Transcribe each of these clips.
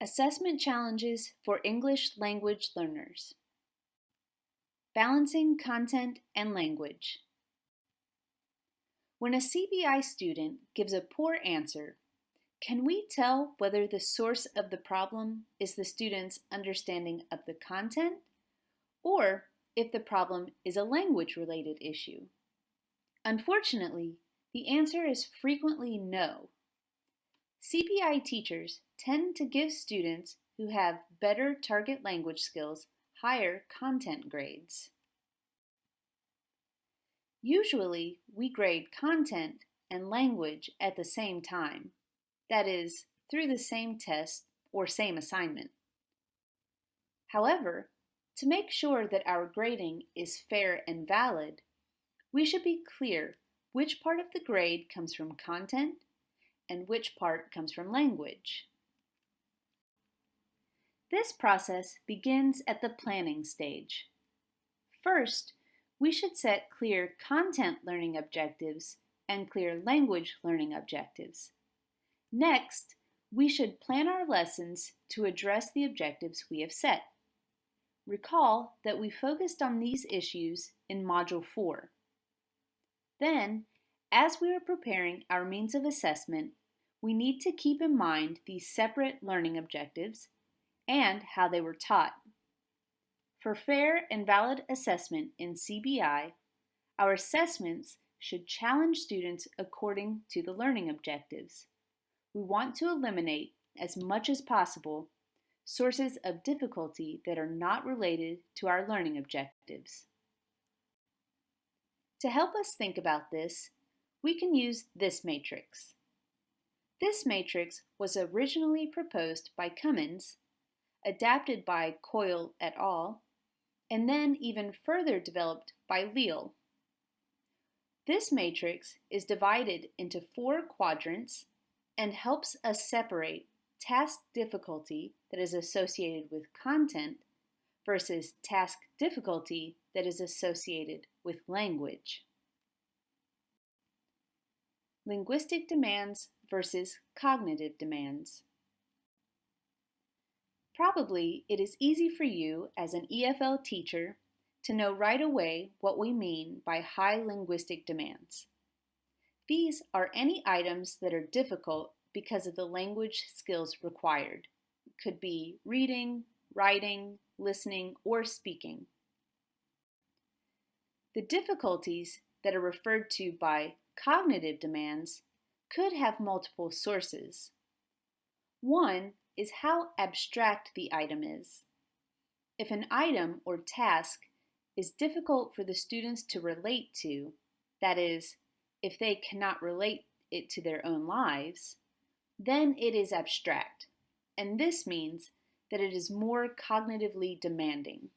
Assessment Challenges for English Language Learners Balancing Content and Language When a CBI student gives a poor answer, can we tell whether the source of the problem is the student's understanding of the content or if the problem is a language-related issue? Unfortunately, the answer is frequently no. CBI teachers tend to give students who have better target language skills higher content grades. Usually, we grade content and language at the same time, that is, through the same test or same assignment. However, to make sure that our grading is fair and valid, we should be clear which part of the grade comes from content and which part comes from language. This process begins at the planning stage. First, we should set clear content learning objectives and clear language learning objectives. Next, we should plan our lessons to address the objectives we have set. Recall that we focused on these issues in Module 4. Then, as we are preparing our means of assessment, we need to keep in mind these separate learning objectives and how they were taught. For fair and valid assessment in CBI, our assessments should challenge students according to the learning objectives. We want to eliminate, as much as possible, sources of difficulty that are not related to our learning objectives. To help us think about this, we can use this matrix. This matrix was originally proposed by Cummins adapted by Coyle et al., and then even further developed by Leal. This matrix is divided into four quadrants and helps us separate task difficulty that is associated with content versus task difficulty that is associated with language. Linguistic demands versus cognitive demands. Probably it is easy for you as an EFL teacher to know right away what we mean by high linguistic demands. These are any items that are difficult because of the language skills required. It could be reading, writing, listening, or speaking. The difficulties that are referred to by cognitive demands could have multiple sources. One is how abstract the item is. If an item or task is difficult for the students to relate to, that is, if they cannot relate it to their own lives, then it is abstract, and this means that it is more cognitively demanding.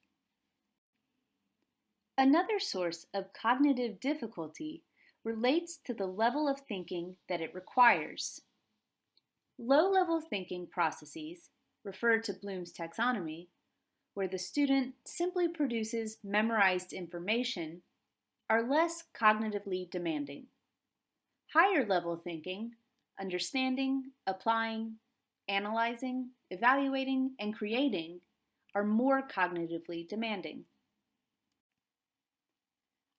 Another source of cognitive difficulty relates to the level of thinking that it requires. Low-level thinking processes, referred to Bloom's taxonomy, where the student simply produces memorized information, are less cognitively demanding. Higher level thinking, understanding, applying, analyzing, evaluating, and creating are more cognitively demanding.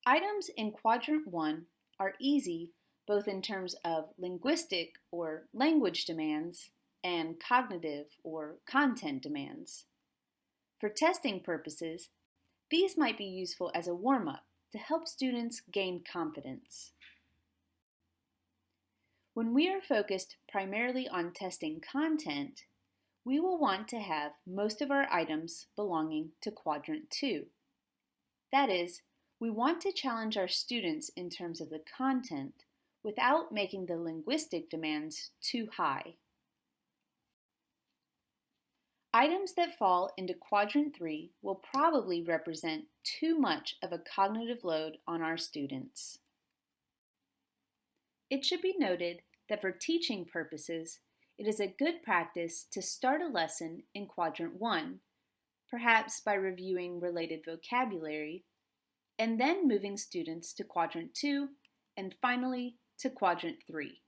Items in Quadrant 1 are easy both in terms of linguistic or language demands and cognitive or content demands. For testing purposes, these might be useful as a warm-up to help students gain confidence. When we are focused primarily on testing content, we will want to have most of our items belonging to Quadrant 2. That is, we want to challenge our students in terms of the content without making the linguistic demands too high. Items that fall into Quadrant 3 will probably represent too much of a cognitive load on our students. It should be noted that for teaching purposes, it is a good practice to start a lesson in Quadrant 1, perhaps by reviewing related vocabulary, and then moving students to Quadrant 2, and finally to quadrant three.